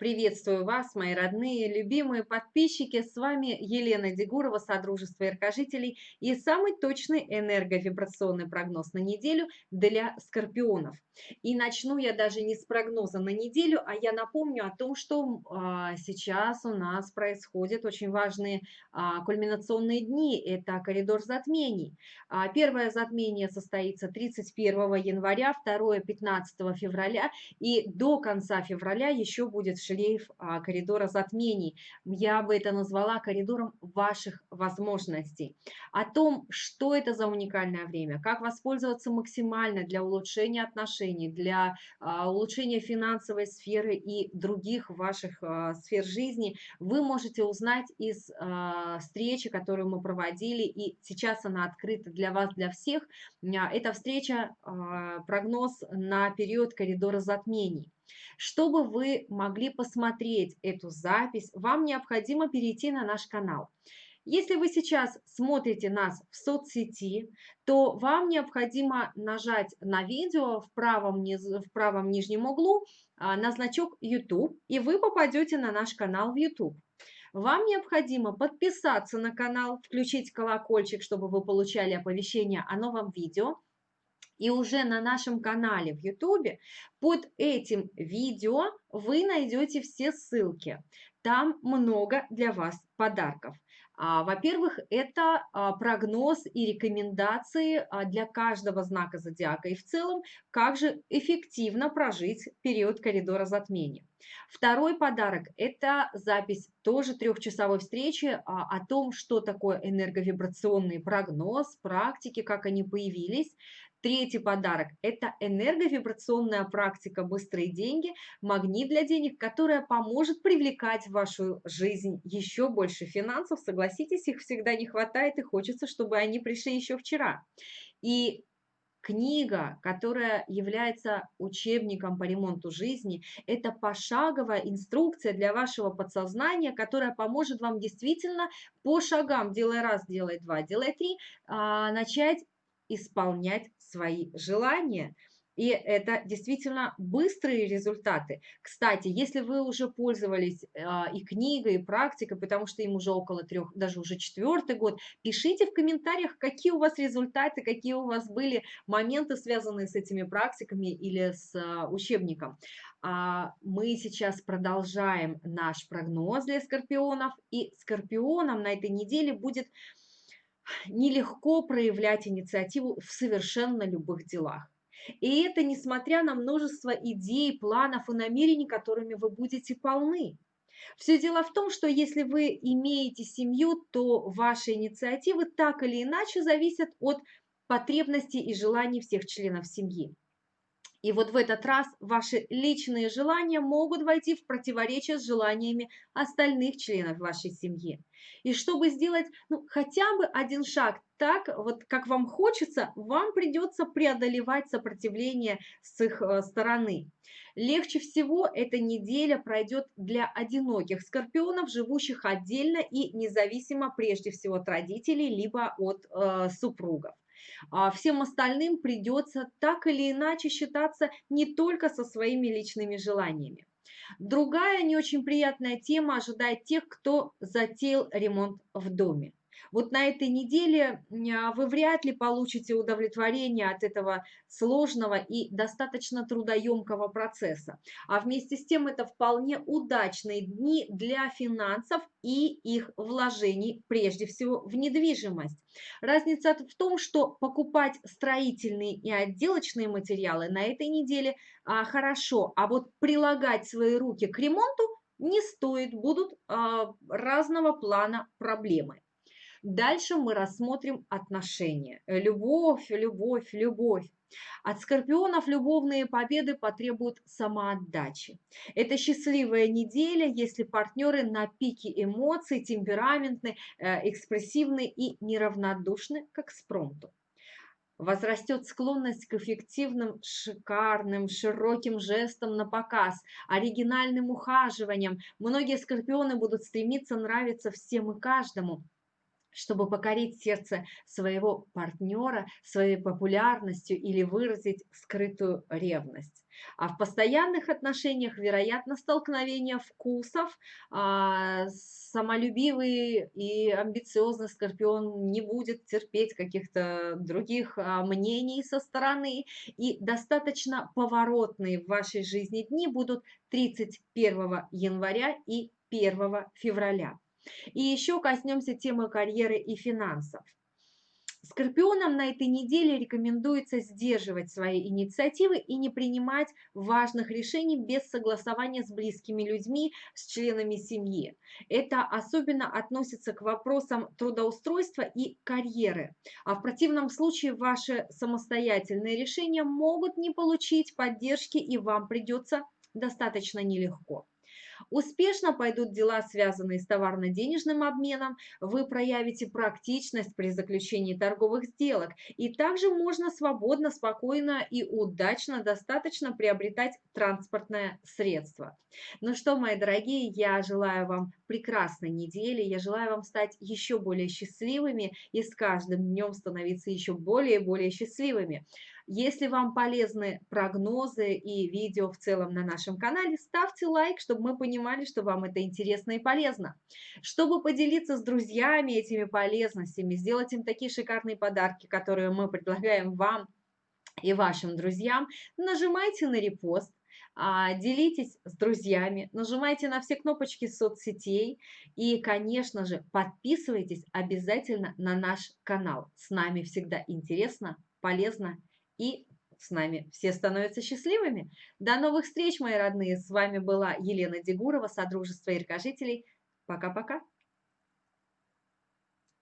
Приветствую вас, мои родные, любимые подписчики. С вами Елена Дегурова, Содружество Яркожителей и самый точный энерговибрационный прогноз на неделю для скорпионов. И начну я даже не с прогноза на неделю, а я напомню о том, что а, сейчас у нас происходят очень важные а, кульминационные дни. Это коридор затмений. А, первое затмение состоится 31 января, второе 15 февраля и до конца февраля еще будет шлейф а, коридора затмений. Я бы это назвала коридором ваших возможностей. О том, что это за уникальное время, как воспользоваться максимально для улучшения отношений, для а, улучшения финансовой сферы и других ваших а, сфер жизни, вы можете узнать из встречи, которую мы проводили, и сейчас она открыта для вас, для всех. Эта встреча, прогноз на период коридора затмений. Чтобы вы могли посмотреть эту запись, вам необходимо перейти на наш канал. Если вы сейчас смотрите нас в соцсети, то вам необходимо нажать на видео в правом, низ, в правом нижнем углу а, на значок YouTube, и вы попадете на наш канал в YouTube. Вам необходимо подписаться на канал, включить колокольчик, чтобы вы получали оповещения о новом видео – и уже на нашем канале в YouTube под этим видео вы найдете все ссылки. Там много для вас подарков. А, во-первых, это а, прогноз и рекомендации а, для каждого знака зодиака и в целом, как же эффективно прожить период коридора затмения. Второй подарок – это запись тоже трехчасовой встречи о том, что такое энерговибрационный прогноз, практики, как они появились. Третий подарок – это энерговибрационная практика «Быстрые деньги», магнит для денег, которая поможет привлекать в вашу жизнь еще больше финансов. Согласитесь, их всегда не хватает и хочется, чтобы они пришли еще вчера. И книга, которая является учебником по ремонту жизни, это пошаговая инструкция для вашего подсознания, которая поможет вам действительно по шагам, делай раз, делай два, делай три, а, начать исполнять свои желания. И это действительно быстрые результаты. Кстати, если вы уже пользовались а, и книгой, и практикой, потому что им уже около трех, даже уже четвертый год, пишите в комментариях, какие у вас результаты, какие у вас были моменты, связанные с этими практиками или с а, учебником. А, мы сейчас продолжаем наш прогноз для скорпионов, и скорпионам на этой неделе будет нелегко проявлять инициативу в совершенно любых делах. И это несмотря на множество идей, планов и намерений, которыми вы будете полны. Все дело в том, что если вы имеете семью, то ваши инициативы так или иначе зависят от потребностей и желаний всех членов семьи. И вот в этот раз ваши личные желания могут войти в противоречие с желаниями остальных членов вашей семьи. И чтобы сделать ну, хотя бы один шаг так, вот как вам хочется, вам придется преодолевать сопротивление с их э, стороны. Легче всего эта неделя пройдет для одиноких скорпионов, живущих отдельно и независимо прежде всего от родителей, либо от э, супругов. А всем остальным придется так или иначе считаться не только со своими личными желаниями. Другая не очень приятная тема ожидает тех, кто затеял ремонт в доме. Вот на этой неделе а, вы вряд ли получите удовлетворение от этого сложного и достаточно трудоемкого процесса. А вместе с тем это вполне удачные дни для финансов и их вложений, прежде всего в недвижимость. Разница в том, что покупать строительные и отделочные материалы на этой неделе а, хорошо, а вот прилагать свои руки к ремонту не стоит, будут а, разного плана проблемы. Дальше мы рассмотрим отношения. Любовь, любовь, любовь. От скорпионов любовные победы потребуют самоотдачи. Это счастливая неделя, если партнеры на пике эмоций, темпераментны, э, экспрессивны и неравнодушны, как спромту возрастет склонность к эффективным, шикарным, широким жестам на показ, оригинальным ухаживаниям. Многие скорпионы будут стремиться нравиться всем и каждому чтобы покорить сердце своего партнера своей популярностью или выразить скрытую ревность. А в постоянных отношениях, вероятно, столкновение вкусов, а, самолюбивый и амбициозный скорпион не будет терпеть каких-то других а, мнений со стороны, и достаточно поворотные в вашей жизни дни будут 31 января и 1 февраля. И еще коснемся темы карьеры и финансов. Скорпионам на этой неделе рекомендуется сдерживать свои инициативы и не принимать важных решений без согласования с близкими людьми, с членами семьи. Это особенно относится к вопросам трудоустройства и карьеры. А в противном случае ваши самостоятельные решения могут не получить поддержки и вам придется достаточно нелегко. Успешно пойдут дела, связанные с товарно-денежным обменом, вы проявите практичность при заключении торговых сделок, и также можно свободно, спокойно и удачно достаточно приобретать транспортное средство. Ну что, мои дорогие, я желаю вам прекрасной недели, я желаю вам стать еще более счастливыми и с каждым днем становиться еще более и более счастливыми. Если вам полезны прогнозы и видео в целом на нашем канале, ставьте лайк, чтобы мы понимали, что вам это интересно и полезно. Чтобы поделиться с друзьями этими полезностями, сделать им такие шикарные подарки, которые мы предлагаем вам и вашим друзьям, нажимайте на репост, а, делитесь с друзьями, нажимайте на все кнопочки соцсетей и, конечно же, подписывайтесь обязательно на наш канал. С нами всегда интересно, полезно и с нами все становятся счастливыми. До новых встреч, мои родные! С вами была Елена Дегурова, Содружество яркожителей. Пока-пока!